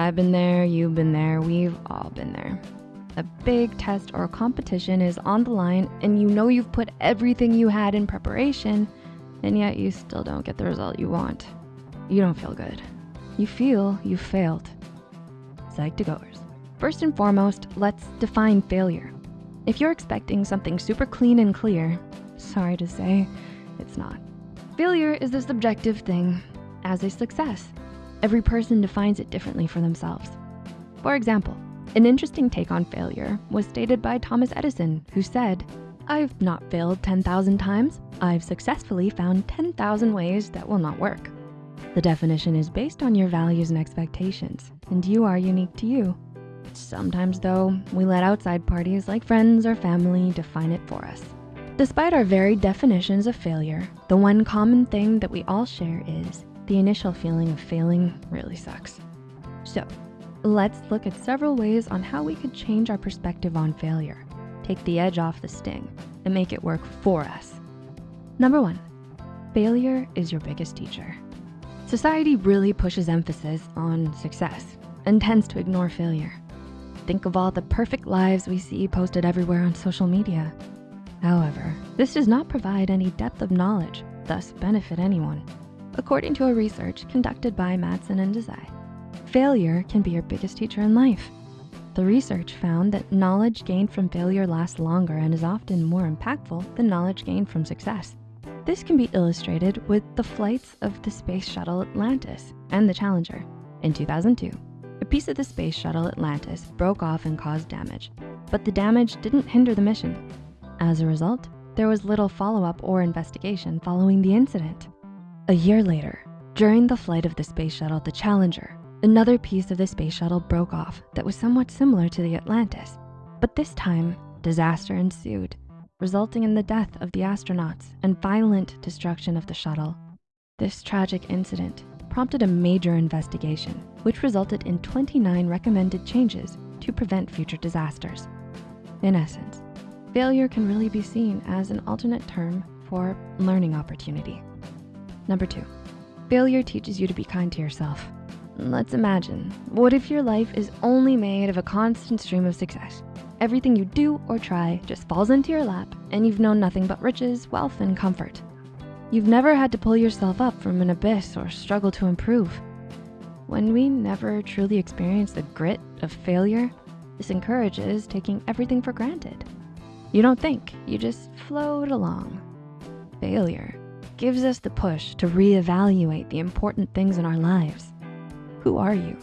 I've been there, you've been there, we've all been there. A big test or a competition is on the line and you know you've put everything you had in preparation and yet you still don't get the result you want. You don't feel good. You feel you failed. Psych2Goers. First and foremost, let's define failure. If you're expecting something super clean and clear, sorry to say, it's not. Failure is a subjective thing, as is success. Every person defines it differently for themselves. For example, an interesting take on failure was stated by Thomas Edison, who said, I've not failed 10,000 times. I've successfully found 10,000 ways that will not work. The definition is based on your values and expectations, and you are unique to you. Sometimes though, we let outside parties like friends or family define it for us. Despite our varied definitions of failure, the one common thing that we all share is the initial feeling of failing really sucks. So let's look at several ways on how we could change our perspective on failure, take the edge off the sting, and make it work for us. Number one, failure is your biggest teacher. Society really pushes emphasis on success and tends to ignore failure. Think of all the perfect lives we see posted everywhere on social media. However, this does not provide any depth of knowledge, thus benefit anyone. According to a research conducted by Madsen and Desai, failure can be your biggest teacher in life. The research found that knowledge gained from failure lasts longer and is often more impactful than knowledge gained from success. This can be illustrated with the flights of the Space Shuttle Atlantis and the Challenger. In 2002, a piece of the Space Shuttle Atlantis broke off and caused damage, but the damage didn't hinder the mission. As a result, there was little follow-up or investigation following the incident. A year later, during the flight of the Space Shuttle, the Challenger, another piece of the Space Shuttle broke off that was somewhat similar to the Atlantis, but this time, disaster ensued resulting in the death of the astronauts and violent destruction of the shuttle. This tragic incident prompted a major investigation, which resulted in 29 recommended changes to prevent future disasters. In essence, failure can really be seen as an alternate term for learning opportunity. Number two, failure teaches you to be kind to yourself. Let's imagine, what if your life is only made of a constant stream of success? Everything you do or try just falls into your lap and you've known nothing but riches, wealth, and comfort. You've never had to pull yourself up from an abyss or struggle to improve. When we never truly experience the grit of failure, this encourages taking everything for granted. You don't think, you just float along. Failure gives us the push to reevaluate the important things in our lives. Who are you?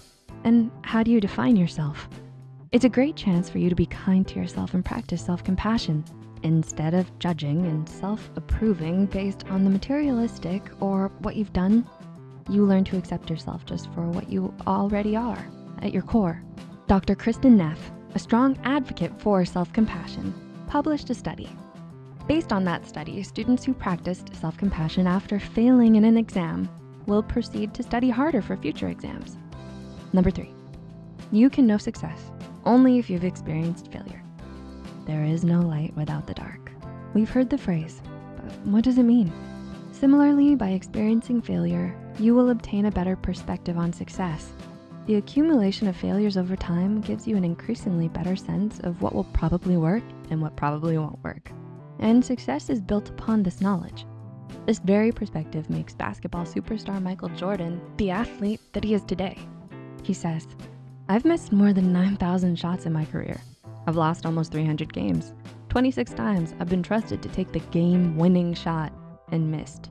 And how do you define yourself? It's a great chance for you to be kind to yourself and practice self-compassion instead of judging and self-approving based on the materialistic or what you've done. You learn to accept yourself just for what you already are at your core. Dr. Kristin Neff, a strong advocate for self-compassion, published a study. Based on that study, students who practiced self-compassion after failing in an exam will proceed to study harder for future exams. Number three, you can know success only if you've experienced failure. There is no light without the dark. We've heard the phrase, but what does it mean? Similarly, by experiencing failure, you will obtain a better perspective on success. The accumulation of failures over time gives you an increasingly better sense of what will probably work and what probably won't work. And success is built upon this knowledge. This very perspective makes basketball superstar Michael Jordan the athlete that he is today. He says, I've missed more than 9,000 shots in my career. I've lost almost 300 games. 26 times I've been trusted to take the game winning shot and missed.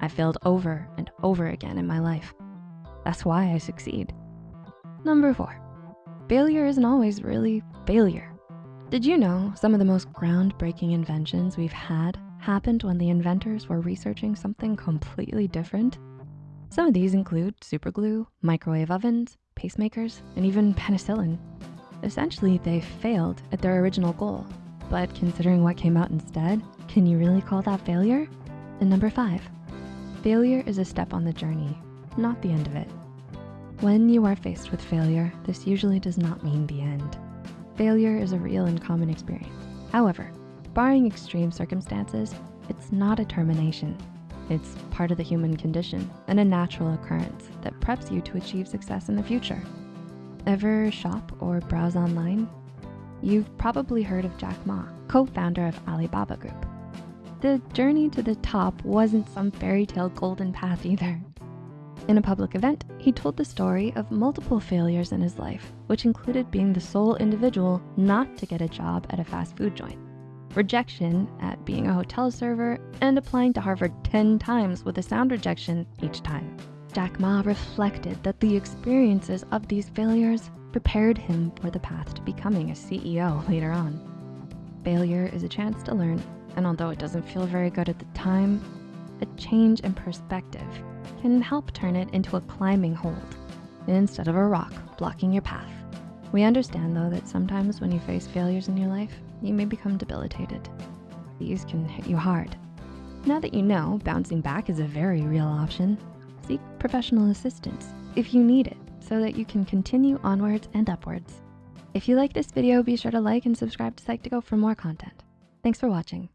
I failed over and over again in my life. That's why I succeed. Number four, failure isn't always really failure. Did you know some of the most groundbreaking inventions we've had happened when the inventors were researching something completely different? Some of these include superglue, microwave ovens, pacemakers, and even penicillin. Essentially, they failed at their original goal. But considering what came out instead, can you really call that failure? And number five, failure is a step on the journey, not the end of it. When you are faced with failure, this usually does not mean the end. Failure is a real and common experience. However, barring extreme circumstances, it's not a termination. It's part of the human condition and a natural occurrence that preps you to achieve success in the future. Ever shop or browse online? You've probably heard of Jack Ma, co-founder of Alibaba Group. The journey to the top wasn't some fairy tale golden path either. In a public event, he told the story of multiple failures in his life, which included being the sole individual not to get a job at a fast food joint, rejection at being a hotel server, and applying to Harvard 10 times with a sound rejection each time. Jack Ma reflected that the experiences of these failures prepared him for the path to becoming a CEO later on. Failure is a chance to learn, and although it doesn't feel very good at the time, a change in perspective can help turn it into a climbing hold instead of a rock blocking your path. We understand though that sometimes when you face failures in your life, you may become debilitated. These can hit you hard. Now that you know bouncing back is a very real option, seek professional assistance if you need it so that you can continue onwards and upwards. If you like this video, be sure to like and subscribe to Psych2Go for more content. Thanks for watching.